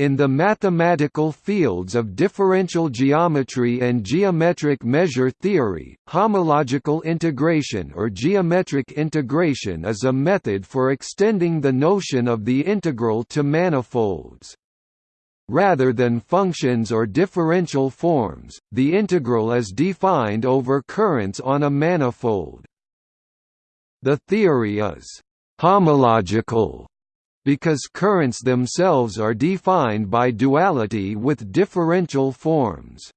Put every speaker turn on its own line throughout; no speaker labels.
In the mathematical fields of differential geometry and geometric measure theory, homological integration or geometric integration is a method for extending the notion of the integral to manifolds. Rather than functions or differential forms, the integral is defined over currents on a manifold. The theory is «homological» because currents themselves are defined by duality with differential forms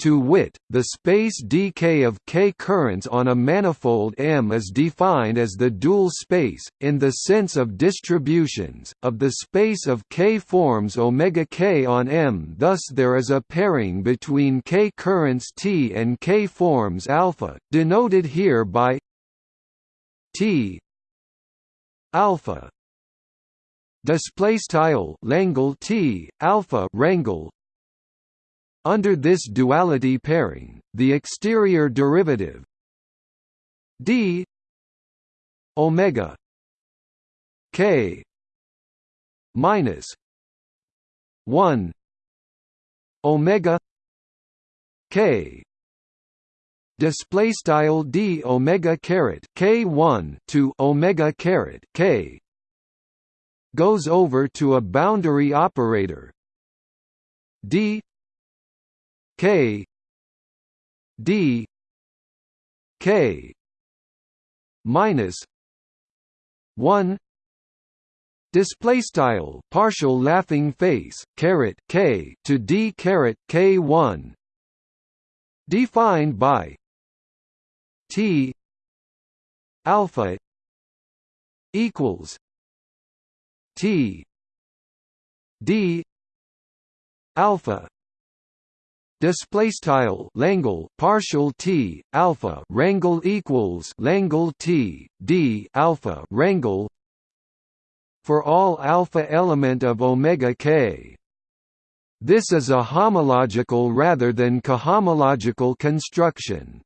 to wit, the space dk of k currents on a manifold M is defined as the dual space, in the sense of distributions, of the space of k forms omega k on M. Thus there is a pairing between k currents T and k forms alpha, denoted here by T alpha display style Langle T alpha rangle under this duality pairing, the exterior derivative d omega k minus 1 omega k. Display style d omega caret k 1 to omega caret k goes over to a boundary operator. D. K. D. K. Minus one. Display style partial laughing face caret K to D caret K one. Defined by T alpha equals T. D. Alpha. Display style Langle partial T alpha rangle equals Langle T D alpha rangle. For all alpha element of omega k. This is a homological rather than cohomological construction